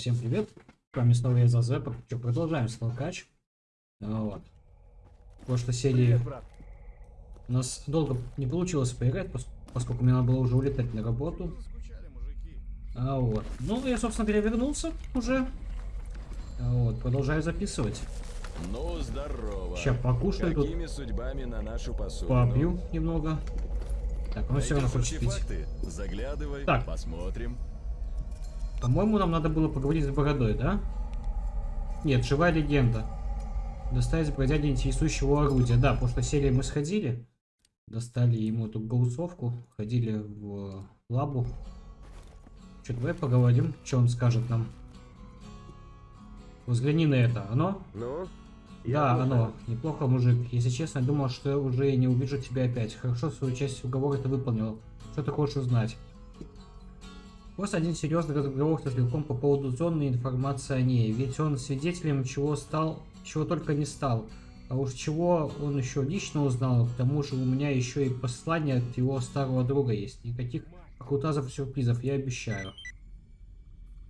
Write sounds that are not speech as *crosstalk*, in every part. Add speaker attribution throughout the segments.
Speaker 1: всем привет. С вами снова я Зазепа. Что, продолжаем столкач. Вот. В прошлой серии у нас долго не получилось поиграть, поскольку мне надо было уже улетать на работу. А вот. Ну, я, собственно говоря, вернулся уже. А вот, продолжаю записывать.
Speaker 2: Ну, здорово.
Speaker 1: Сейчас покушаю
Speaker 2: Какими тут. судьбами на нашу посуду?
Speaker 1: Попью немного. Так, он все равно хочет пить.
Speaker 2: Заглядывай, так. посмотрим.
Speaker 1: По-моему, нам надо было поговорить с Бородой, да? Нет, живая легенда. Доставить бродяги интересующего орудия. Да, потому что серии мы сходили. Достали ему эту голосовку. Ходили в лабу. Что, давай поговорим, что он скажет нам. Взгляни на это. Оно?
Speaker 2: Ну?
Speaker 1: Да, оно. Неплохо, мужик. Если честно, думал, что уже не увижу тебя опять. Хорошо, свою часть уговора ты выполнил. Что ты хочешь узнать? Просто один серьезный разговор со Стрелком по поводу зоны информации о ней. Ведь он свидетелем чего стал, чего только не стал. А уж чего он еще лично узнал, к тому же у меня еще и послание от его старого друга есть. Никаких охутазов и сюрпризов, я обещаю.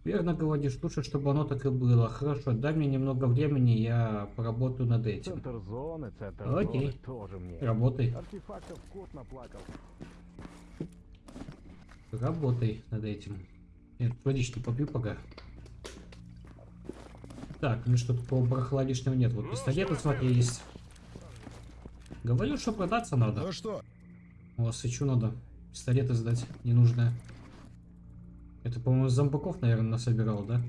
Speaker 1: Верно говоришь, лучше, чтобы оно так и было. Хорошо, дай мне немного времени, я поработаю над этим.
Speaker 3: Центр зоны, центр
Speaker 1: Окей.
Speaker 3: зоны тоже мне.
Speaker 1: Работай.
Speaker 3: Артефактов кот наплакал.
Speaker 1: Работай над этим. Нет, водички попью пока. Так, ну что такого барахла лишнего нет. Вот пистолеты, смотри, есть. Говорю, что продаться надо.
Speaker 2: Ну что?
Speaker 1: О, свечу надо. Пистолеты сдать ненужное. Это, по-моему, зомбаков, наверное, насобирал, да?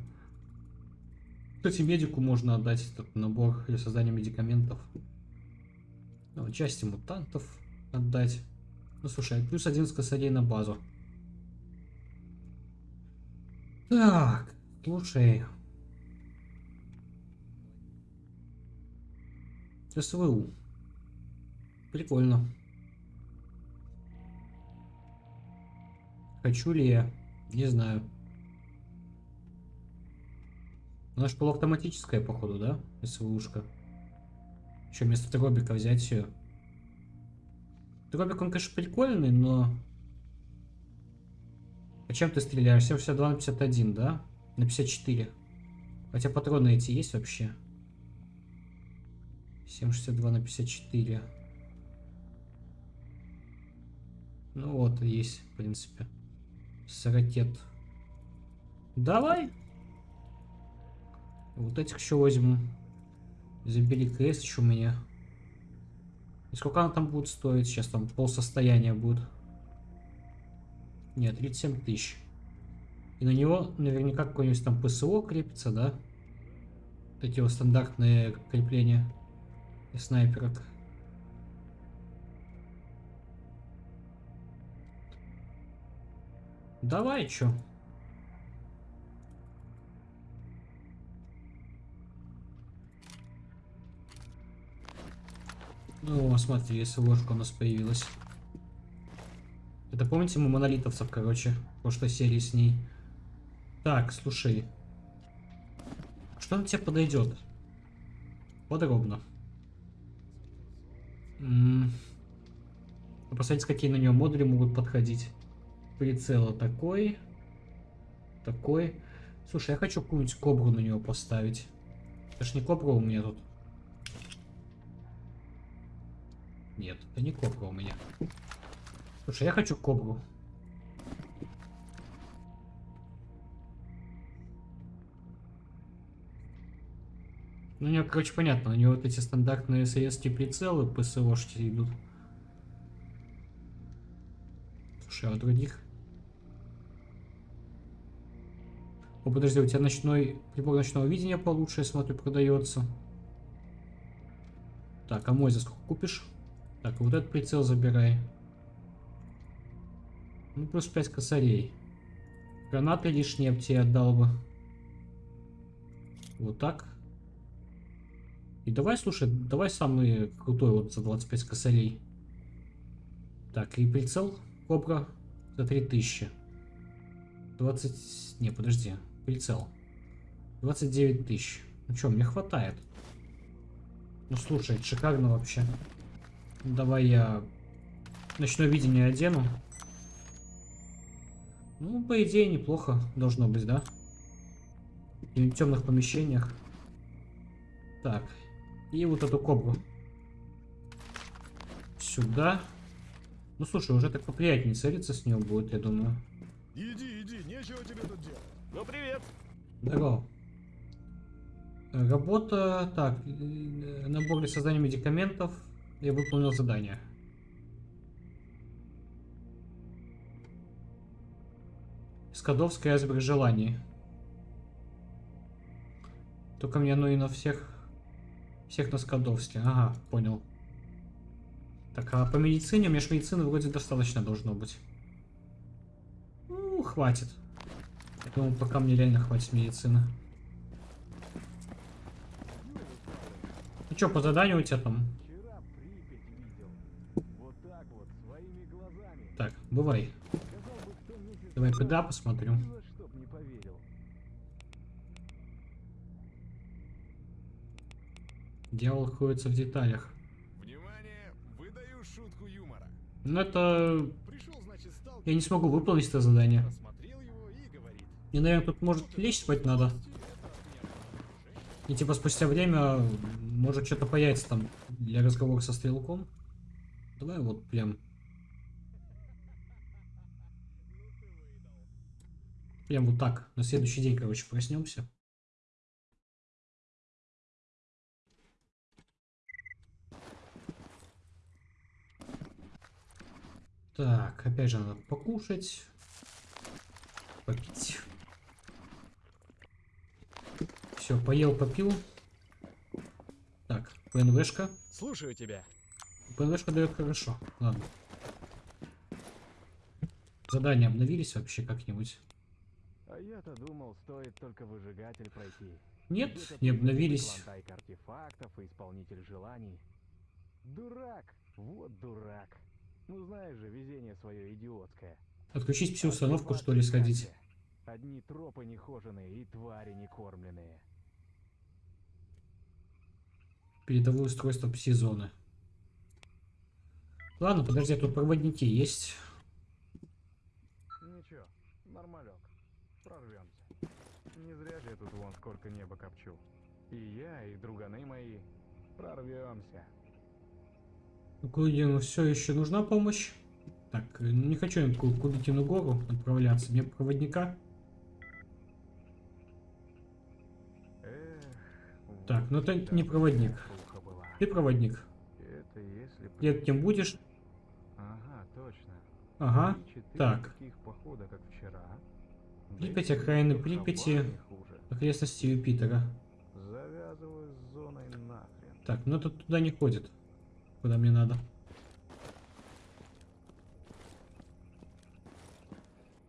Speaker 1: Кстати, медику можно отдать этот набор для создания медикаментов. Ну, части мутантов отдать. Ну, слушай, плюс один с косарей на базу. Так, слушай. СВУ. Прикольно. Хочу ли я? Не знаю. Она же полуавтоматическая, походу, да? СВУшка. Еще вместо дробика взять ее. Дробик, он, конечно, прикольный, но а чем ты стреляешь? 762 на 51, да? На 54. Хотя патроны эти есть вообще? 762 на 54. Ну вот, есть, в принципе. С ракет. Давай. Вот этих еще возьму. Забери крест еще у меня. И сколько она там будет стоить? Сейчас там пол состояния будет. Нет, 37 тысяч. И на него наверняка какой-нибудь там ПСО крепится, да? Эти вот стандартные крепления и снайперок. Давай, чё? Ну, смотри, если ложка у нас появилась. Это помните мы монолитовцев, короче, в прошлой серии с ней. Так, слушай. Что на тебе подойдет? Подробно. -м. Посмотрите, какие на нее модули могут подходить. Прицела такой. Такой. Слушай, я хочу какую-нибудь кобру на него поставить. Это ж не кобра у меня тут. Нет, это не кобра у меня. Слушай, я хочу кобру. Ну, у него, короче, понятно. У него вот эти стандартные советские прицелы ПСОшки идут. Слушай, а у других? О, подожди, у тебя ночной прибор ночного видения получше, я смотрю, продается. Так, а мой за сколько купишь? Так, вот этот прицел забирай. Ну, плюс 5 косарей. Гранаты лишние тебе отдал бы. Вот так. И давай, слушай, давай самый крутой вот за 25 косарей. Так, и прицел Кобра за 3000. 20... Не, подожди. Прицел. 29 тысяч. Ну что, мне хватает. Ну слушай, шикарно вообще. Давай я ночное видение одену. Ну, по идее, неплохо должно быть, да? В темных помещениях. Так. И вот эту кобру. Сюда. Ну слушай, уже так поприятнее целиться с нее будет, я думаю.
Speaker 2: Иди, иди, нечего тебе тут делать. Ну привет.
Speaker 1: Здорово. Работа. Так. э, Набор для создания медикаментов. Я выполнил задание. Скадовская айсберг желаний. Только мне оно и на всех... Всех на Скадовске. Ага, понял. Так, а по медицине? У меня ж медицины вроде достаточно должно быть. Ну, хватит. Я думаю, пока мне реально хватит медицины. Ну что, по заданию у тебя там?
Speaker 3: Вчера Припять видел. Вот так вот, своими глазами.
Speaker 1: Так, бывай. Давай ПДА посмотрю. Дьявол кроется в деталях.
Speaker 2: Внимание, выдаю шутку юмора.
Speaker 1: Ну это...
Speaker 2: Пришел, значит, стал.
Speaker 1: Я не смогу выполнить это задание.
Speaker 2: Говорит.
Speaker 1: Мне, наверное, тут может лечь спать надо. И типа спустя время может что-то появится там для разговора со стрелком. Давай вот прям... Прям вот так. На следующий день, короче, проснемся. Так, опять же надо покушать. Попить. Все, поел, попил. Так, ПНВшка.
Speaker 2: Слушаю тебя.
Speaker 1: ПНВшка дает хорошо. Ладно. Задания обновились вообще как-нибудь?
Speaker 3: Я-то думал, стоит только выжигатель пройти.
Speaker 1: Нет, не обновились.
Speaker 3: артефактов и исполнитель желаний. Дурак! Вот дурак. Ну знаешь же, везение свое идиотское.
Speaker 1: Отключить пси-установку,
Speaker 3: Артефакты
Speaker 1: что ли, сходить?
Speaker 3: Одни тропы нехоженые и твари некормленные.
Speaker 1: Передовое устройство пси-зоны. Ладно, подожди, а тут проводники есть.
Speaker 3: Ничего, нормалек. Прорвемся. Не зря же я тут вон сколько неба копчу. И я, и друганы мои. Прорвемся.
Speaker 1: Кудину все еще нужна помощь. Так, ну не хочу я на Ку- Кудыкину гору отправляться. Мне проводника.
Speaker 3: Эх,
Speaker 1: Так, ну
Speaker 3: всегда
Speaker 1: не проводник. Ты проводник.
Speaker 3: Это если
Speaker 1: Лет кем будешь?
Speaker 3: Ага, точно.
Speaker 1: Ага. Так.
Speaker 3: таких похода, как вчера. Да
Speaker 1: Припять, окраины Припяти. Окрестности Юпитера. Так, ну это туда не ходит. Куда мне надо.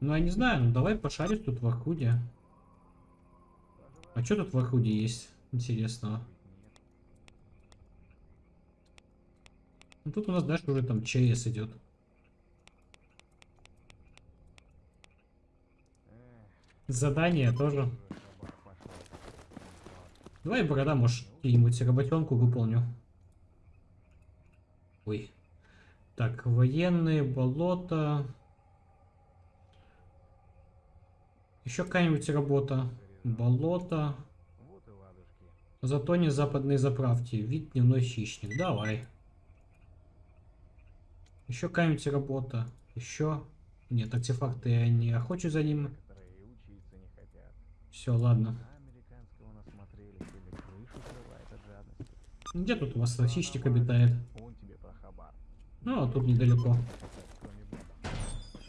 Speaker 1: Ну, я не знаю, ну давай пошарим тут в Архуде. А что тут в Архуде есть интересного? Ну тут у нас дальше уже там ЧС идет.
Speaker 3: Эх,
Speaker 1: Задание тоже. Давай, борода, может, какие-нибудь работенку выполню. Ой. Так, военные, болото. Еще какая-нибудь работа. Болото. Зато не западные заправки. Вид дневной хищник. Давай. Еще какая-нибудь работа. Еще. Нет, артефакты я не охочу за ним.
Speaker 3: Некоторые и учиться не хотят.
Speaker 1: Все, ладно.
Speaker 3: На американского насмотрелись или крышу срывает от жадности.
Speaker 1: Где тут у вас
Speaker 3: нормально,
Speaker 1: обитает? Ну, а тут недалеко.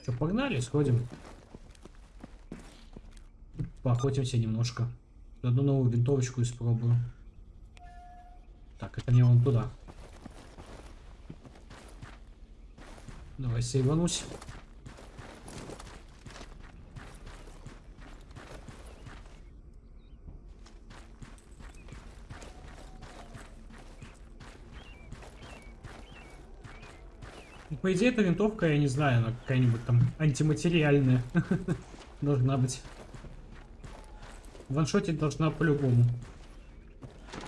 Speaker 1: Что, погнали, сходим. Поохотимся немножко. Одну новую винтовочку испробую. Так, это мне вон туда. Давай сейванусь. По идее, эта винтовка, я не знаю, она какая-нибудь там антиматериальная *laughs* должна быть. Ваншотить должна по-любому.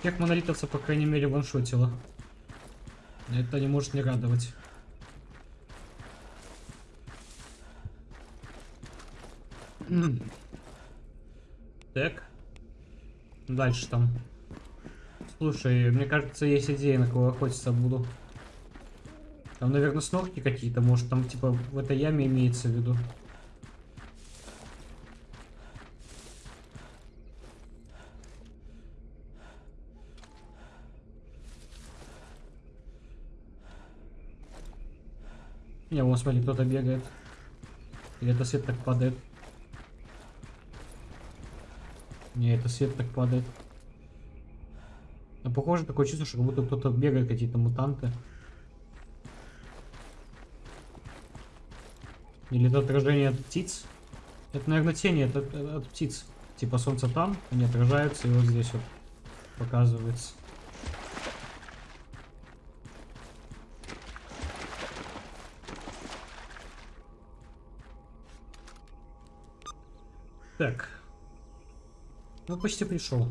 Speaker 1: Тех монолитовцев, по крайней мере, ваншотила. Это не может не радовать. *clears throat* Так. дальше там? Слушай, мне кажется, есть идея, на кого охотиться буду. Там, наверное, снорки какие-то, может, там, типа, в этой яме имеется в виду. Не, вон, смотри, кто-то бегает. Или это свет так падает? Не, это свет так падает. Но похоже, такое чувство, что как будто кто-то бегает, какие-то мутанты. Или это отражение от птиц? Это, наверное, тени от, от, от птиц. Типа солнце там, они отражаются, и вот здесь вот показывается. Так. Ну, почти пришел.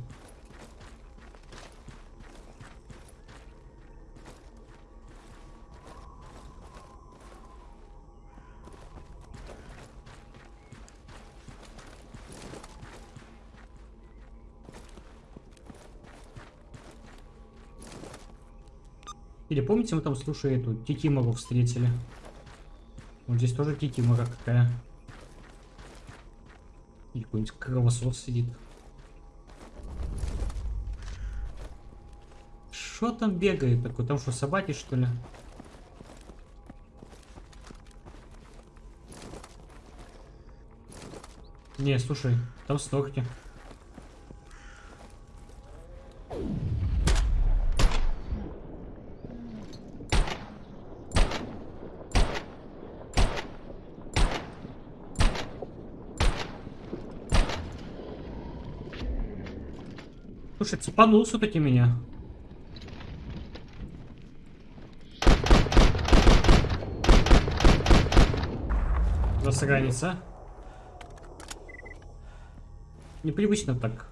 Speaker 1: Или помните, мы там, слушай, эту Кикимору встретили? Вот здесь тоже Кикимора какая. Или какой-нибудь кровосос сидит. Что там бегает такой? Там что, собаки, что ли? Не, слушай, там снорки. Слушай, цепанул все-таки меня. Засранец, а? Непривычно так.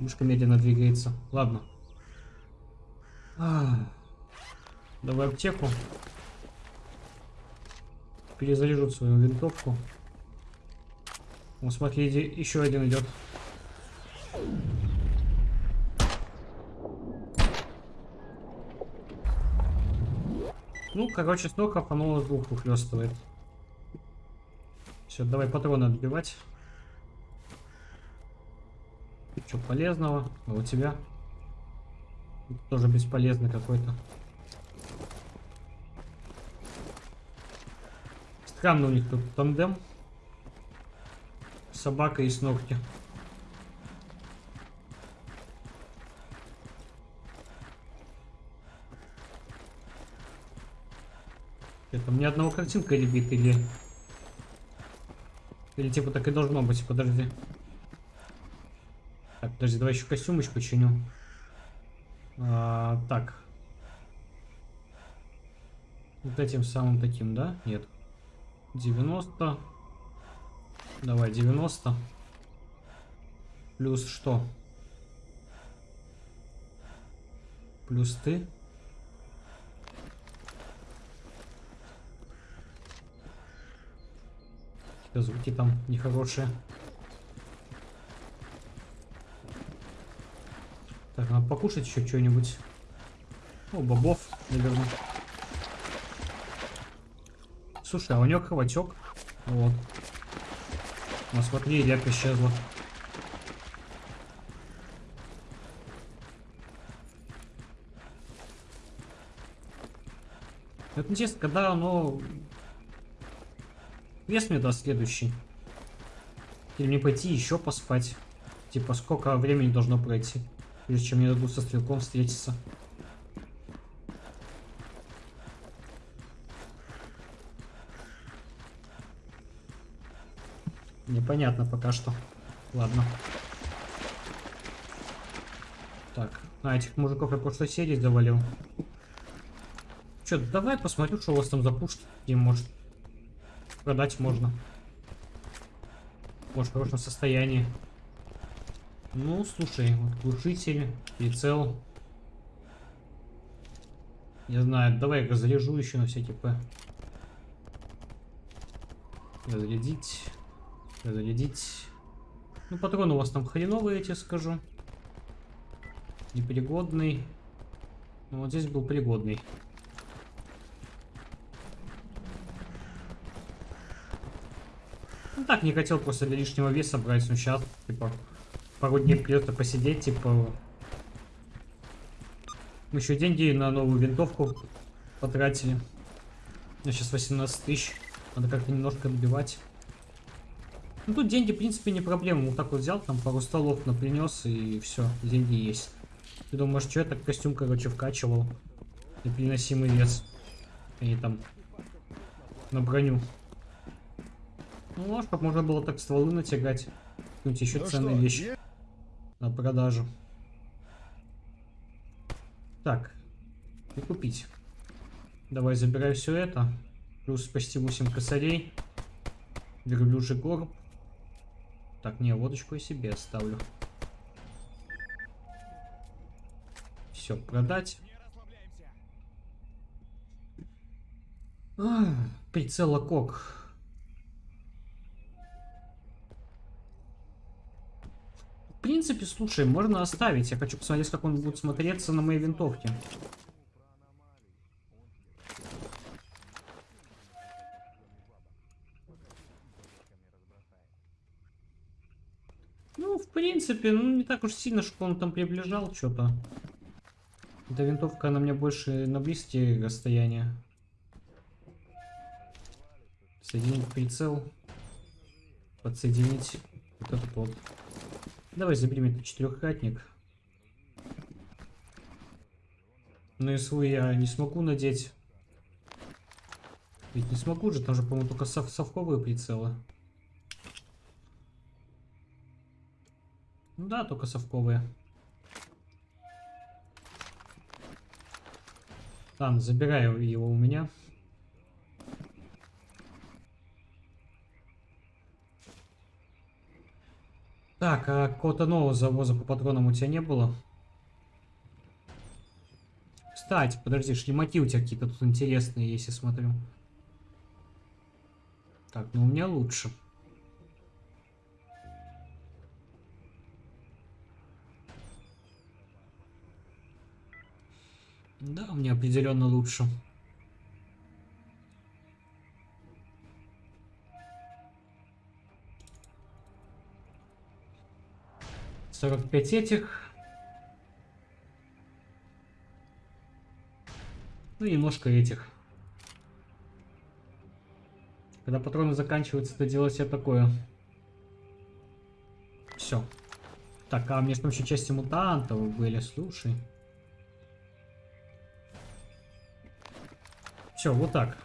Speaker 1: Мышка медленно двигается. Ладно. А, давай аптеку. Перезаряжу свою винтовку. Вот смотри, еще один идет. Ну, короче, столько фанула двух ухлестывает. Все, давай патроны отбивать. Что полезного? А у тебя? Тоже бесполезный какой-то. Странно у них тут тандем. Собака и снорки. Это мне одного картинка ребит или... Или типа так и должно быть, подожди. Так, подожди, давай еще костюмыч починю. А, так. Вот этим самым таким, да? Нет. 90. Давай, 90. Плюс что? Плюс ты. Какие-то звуки там нехорошие. Так, надо покушать еще что-нибудь. О, бобов, наверное. Слушай, а у него кровотек. Вот. Ну, смотри, река исчезла. Это интересно, когда оно Квест мне даст следующий. Или мне пойти еще поспать. Типа, сколько времени должно пройти, прежде чем мне дадут со стрелком встретиться. Непонятно пока что. Ладно. Так, а этих мужиков я прошлой серии завалил. Че, давай посмотрю, что у вас там за пушки. Может продать можно. Может, в хорошем состоянии. Ну, слушай, вот глушитель, прицел. Не знаю, давай я заряжу еще на всякий П. Разрядить. Разрядить. Ну, патроны у вас там хреновые, я тебе скажу. Непригодный. Ну, вот здесь был пригодный. Так, не хотел просто для лишнего веса брать, ну сейчас, типа, пару дней придется посидеть, типа... Мы еще деньги на новую винтовку потратили. Меня сейчас 18 тысяч. Надо как-то немножко добивать. Ну тут деньги, в принципе, не проблема. Вот так вот взял, там пару столов напринес и все, деньги есть. Ты думаешь, что я так костюм, короче, вкачивал? Непереносимый вес. И там на броню. Ну, может, как можно было так стволы натягать. Какую-нибудь еще
Speaker 2: Ну
Speaker 1: ценные
Speaker 2: что,
Speaker 1: вещи
Speaker 2: е-
Speaker 1: на продажу. Так, и купить. Давай забирай все это. Плюс почти 8 косарей. Верблюжий горб. Так, не, водочку я себе оставлю. Все, продать. А, прицел Локок. Принципе, слушай, можно оставить. Я хочу посмотреть, как он будет смотреться на моей винтовке. Ну, в принципе, ну не так уж сильно, чтобы он там приближал что-то. Эта винтовка, она мне больше на близкие расстояния. Соединить прицел. Подсоединить вот этот вот. Давай заберем этот четырехкратник. Но СВ я не смогу надеть. Ведь не смогу же, там же, по-моему, только сов совковые прицелы. Ну да, только совковые. Там, забираю его у меня. Так, а какого-то нового завоза по патронам у тебя не было? Кстати, подожди, шлемаки у тебя какие-то тут интересные, если смотрю. Так, ну у меня лучше. Да, у меня определенно лучше. Сорок пять этих. Ну и немножко этих. Когда патроны заканчиваются, то делать себе такое. Все. Так, а мне там еще части мутантов были, слушай. Все, вот так.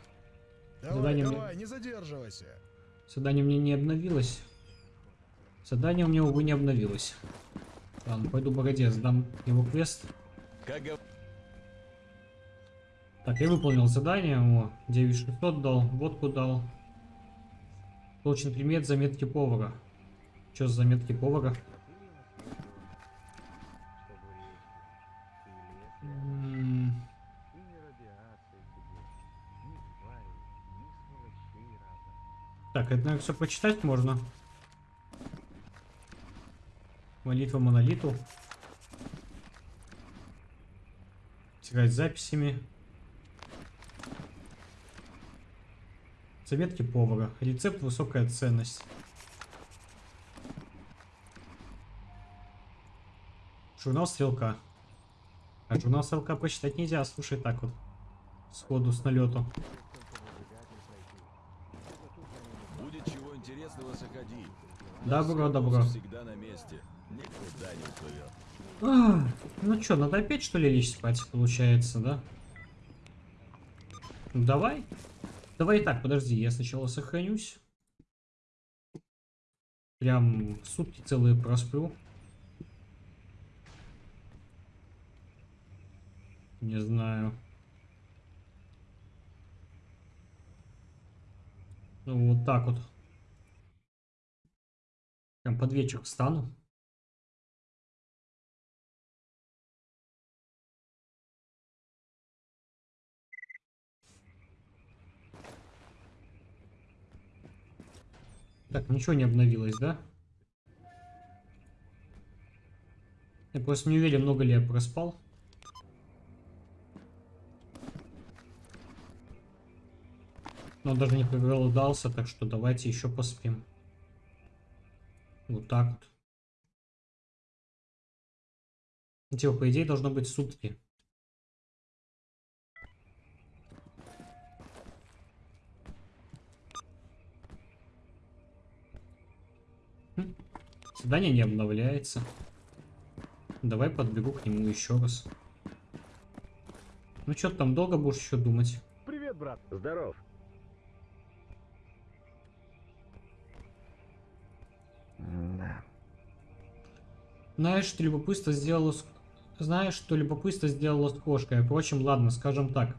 Speaker 2: Давай,
Speaker 1: Задание мне-
Speaker 2: давай, не задерживайся.
Speaker 1: Задание мне не обновилось. Задание у меня, увы, не обновилось. Ладно, пойду бороде, сдам его квест. Так, я выполнил задание. О, 9600 дал, водку дал. Получен предмет заметки повара. Что за заметки повара? Так, это, наверное, все прочитать можно. Молитва монолиту. Тягать записями. Заметки повара. Рецепт высокая ценность. Журнал стрелка. А журнал стрелка прочитать нельзя, слушай так вот. Сходу с налету.
Speaker 4: Будет чего интересного, заходи.
Speaker 1: Добро, добро.
Speaker 4: всегда на месте. Никуда не уплывет.
Speaker 1: А, ну что, надо опять что ли лечь спать, получается, да? Ну давай. Давай и так, подожди, я сначала сохранюсь. Прям сутки целые просплю. Не знаю. Ну вот так вот. Прям под вечер встану. Так, ничего не обновилось, да? Я просто не уверен, много ли я проспал. Но даже не проголодался, так что давайте еще поспим. Вот так вот. Типа, по идее, должно быть сутки. Задание не обновляется. Давай подбегу к нему еще раз. Ну что там долго будешь еще думать?
Speaker 3: Привет, брат.
Speaker 5: Здоров.
Speaker 3: Да.
Speaker 1: Знаешь, что любопытство сделало с... Знаешь, что любопытство сделало с кошкой. Впрочем, ладно, скажем так.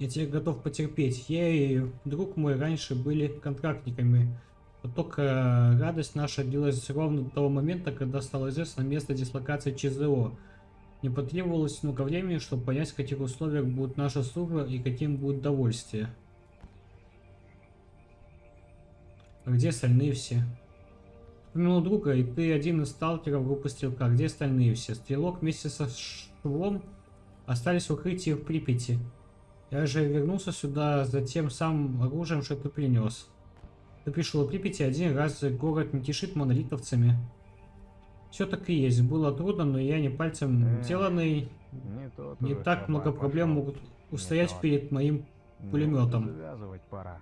Speaker 1: Я тебе готов потерпеть. Я и друг мой раньше были контрактниками. Вот только радость наша длилась ровно до того момента, когда стало известно место дислокации ЧЗО. Не потребовалось много времени, чтобы понять, в каких условиях будет наша служба и каким будет довольствие. А где остальные все? Вспомнил друга, и ты один из сталкеров группы Стрелка. Где остальные все? Стрелок вместе со Швом остались в укрытии в Припяти. Я же вернулся сюда за тем самым оружием, что ты принес. Пришел в Припяти один раз, город не кишит монолитовцами. Все так и есть. Было трудно, но я не пальцем
Speaker 3: Эх,
Speaker 1: деланный.
Speaker 3: Не, тот
Speaker 1: Не так много проблем
Speaker 3: пошел.
Speaker 1: могут устоять
Speaker 3: тот.
Speaker 1: перед моим
Speaker 3: Ну,
Speaker 1: пулеметом.
Speaker 3: Пора.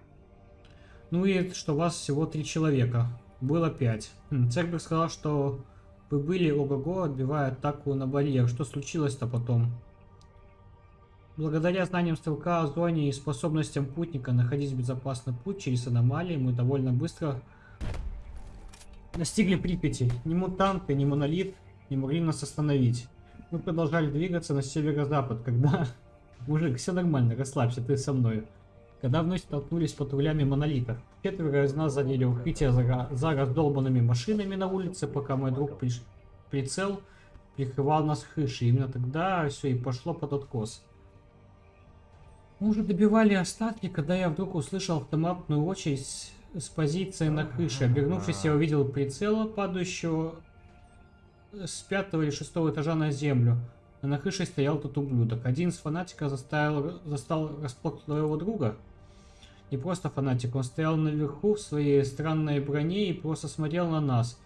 Speaker 1: Ну и что вас всего три человека. Было пять. Хм, Цербер сказал, что вы были ого-го, отбивая атаку на барьер. Что случилось-то потом? Благодаря знаниям стрелка о зоне и способностям путника находить безопасный путь через аномалии, мы довольно быстро достигли Припяти. Ни мутанты, ни монолит не могли нас остановить. Мы продолжали двигаться на северо-запад, когда... *laughs* Мужик, все нормально, расслабься, ты со мной. Когда вновь столкнулись с патрулями монолита. Четверо из нас заняли укрытие за, за раздолбанными машинами на улице, пока мой друг приш- прицел прикрывал нас крышей. Именно тогда все и пошло под откос. Мы уже добивали остатки, когда я вдруг услышал автоматную очередь с- позиции на крыше. Обернувшись, я увидел прицела, падающего с пятого или шестого этажа на землю. А на крыше стоял тот ублюдок. Один из фанатиков заставил, застал расплох твоего друга. Не просто фанатик, он стоял наверху в своей странной броне и просто смотрел на нас.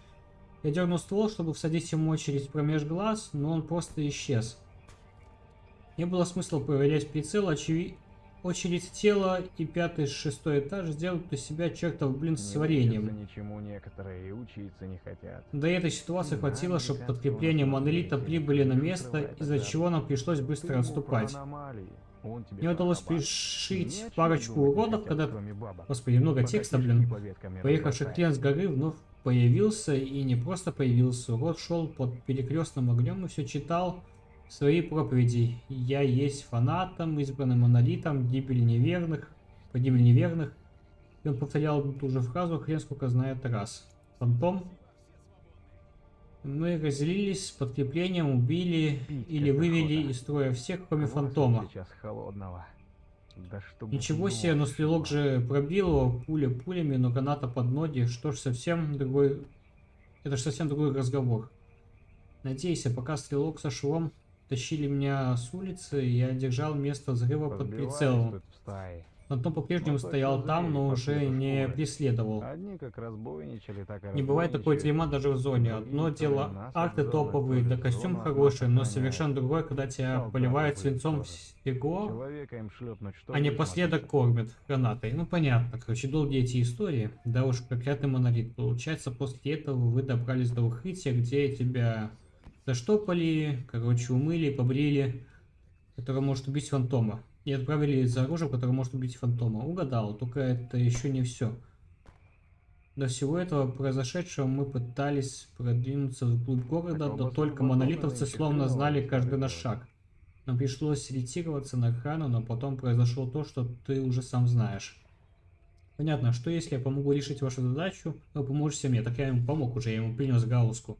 Speaker 1: Я дернул ствол, чтобы всадить ему очередь промеж глаз, но он просто исчез. Не было смысла проверять прицел, очеви- очередь тела и пятый, шестой этаж сделают из себя чертов блин с
Speaker 3: Не
Speaker 1: вареньем.
Speaker 3: ничему некоторые и учиться не хотят.
Speaker 1: До этой ситуации хватило, чтобы
Speaker 3: сложно
Speaker 1: монолита прибыли на место, из-за чего нам пришлось быстро отступать. Мне удалось пришить парочку уродов, когда... Господи, много текста, блин. Поехавший клиент с горы вновь появился, и не просто появился. Урод шел под перекрестным огнем и все читал свои проповеди. Я есть фанатом, избранным монолитом, гибель неверных, погибель неверных. И он повторял ту же фразу хрен сколько знает раз. Фантом. Мы разделились с подкреплением, убили
Speaker 3: Пить
Speaker 1: или вывели
Speaker 3: охота.
Speaker 1: из строя всех, кроме фантома.
Speaker 3: сейчас холодного. Да
Speaker 1: Ничего себе, но стрелок же пробил его пуля пулями, но граната под ноги. Что ж, совсем другой... Это ж совсем другой разговор. Надеюсь, а пока стрелок со швом тащили меня с улицы, я держал место взрыва под прицелом. Фантом по-прежнему
Speaker 3: Ну, точно
Speaker 1: стоял там, но уже не преследовал.
Speaker 3: И
Speaker 1: Не бывает такой дерьма даже в зоне.
Speaker 3: Другие
Speaker 1: Одно дело арты
Speaker 3: зоны,
Speaker 1: топовые,
Speaker 3: то
Speaker 1: да костюм хороший, но совершенно другое, когда тебя поливают свинцом всего, а не последок кормят гранатой. Ну понятно, короче, долгие эти истории. Да уж, проклятый монолит. Получается, после этого вы добрались до укрытия, где тебя заштопали, короче, умыли, побрили, которое может убить фантома. И отправили за оружием, которое может убить фантома. Угадал, только это еще не все. До всего этого произошедшего мы пытались продвинуться вглубь города, да
Speaker 3: оба
Speaker 1: только монолитовцы словно знали каждый наш шаг. Нам пришлось ретироваться на охрану, но потом произошло то, что ты уже сам знаешь. Понятно, что если я помогу решить вашу задачу, вы поможете мне. Так я ему помог уже, я ему принес галузку.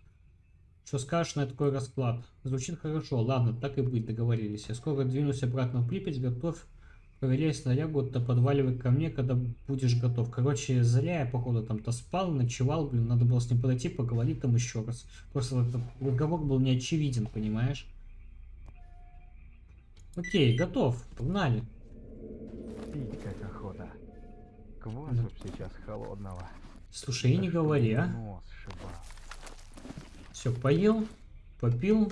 Speaker 1: Что скажешь на такой расклад? Звучит хорошо, ладно, так и быть, договорились. Я скоро двинусь обратно в Припять, готовь Проверяй снарягу, то подваливай ко мне, когда будешь готов. Короче, зря я, походу, там-то спал, ночевал, блин, надо было с ним подойти, поговорить там еще раз. Просто этот разговор был не очевиден, понимаешь? Окей, готов, погнали.
Speaker 3: Пить как охота. Квасу б сейчас холодного.
Speaker 1: Слушай, и не говори, а.
Speaker 3: Нос.
Speaker 1: Все, поел, попил.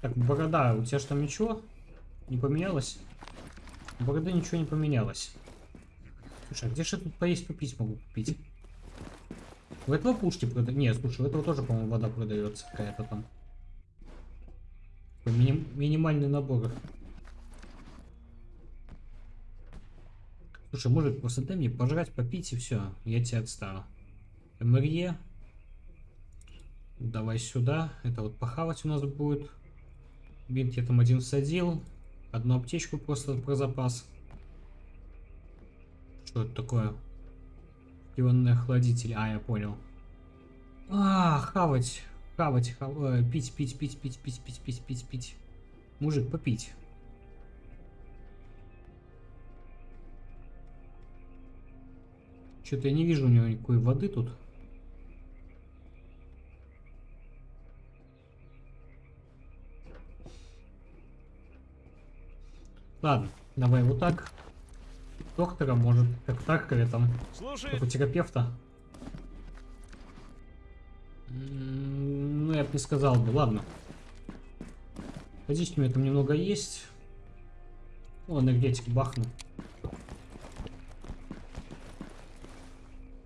Speaker 1: Так, борода, у тебя что ничего не поменялось? У бороды ничего не поменялось. Слушай, а где же тут поесть попить могу купить? У этого пушки продают. Нет, слушай, у этого тоже, по-моему, вода продается какая-то там. Мини- минимальный набор. Слушай, мужик, просто дай мне пожрать, попить и все. Я тебя отстану. МРЕ. Давай сюда. Это вот похавать у нас будет. Бинт я там один всадил. Одну аптечку просто про запас. Что это такое? Ионный охладитель. А, я понял. А, хавать. Хавать, хав... э, пить, пить, пить, пить, пить, пить, пить, пить, пить. Мужик, попить. Что-то я не вижу у него никакой воды тут. Ладно, давай вот так. Доктора, может, как так, или там,
Speaker 2: Слушай,
Speaker 1: как у терапевта. Ну, я бы не сказал бы, ладно. Подождите, у меня там немного есть. О, энергетик бахну.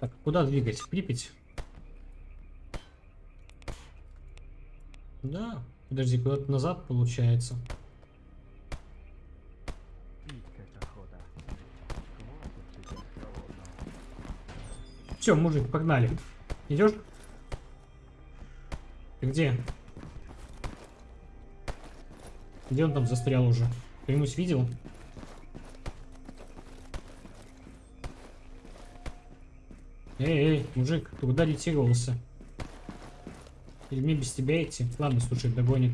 Speaker 1: Так, куда двигать? В Припять? Да. Подожди, куда-то назад получается. Все, мужик, погнали. Идешь? Ты где? Где он там застрял уже? Кто-нибудь видел? Эй, эй, мужик, ты куда ретировался? Мне без тебя идти? Ладно, слушай, догонит.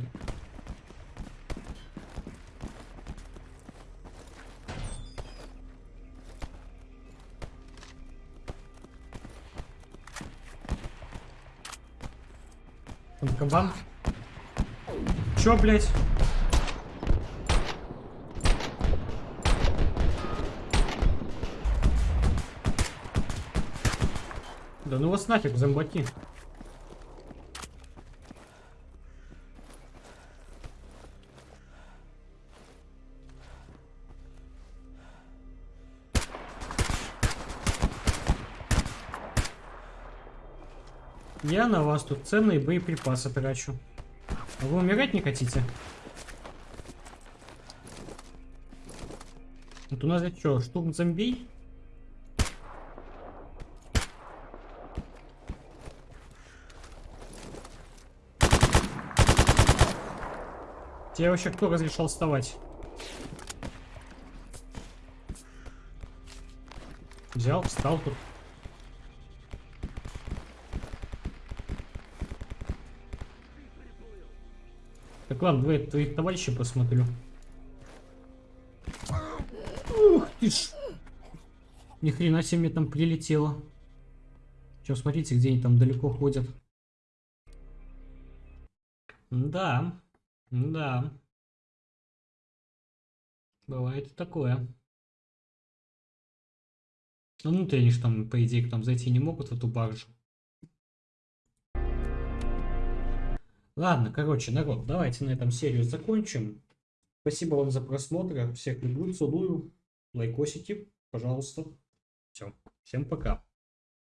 Speaker 1: Он кабан? Чё, блядь? Да ну вас нафиг, зомбаки. Я на вас тут ценные боеприпасы трачу. А вы умирать не хотите? Вот у нас это что, штурм зомбей? Тебе вообще кто разрешал вставать? Взял, встал тут. Ладно, давай твоих товарищей посмотрю. Ух ты ж. Ни хрена себе мне там прилетело. Сейчас смотрите, где они там далеко ходят. Да, да. Бывает такое. Ну, внутрь они ж там, по идее, к нам зайти не могут в эту баржу. Ладно, короче, народ, давайте на этом серию закончим. Спасибо вам за просмотр. Всех люблю, целую. Лайкосики, пожалуйста. Все, всем пока.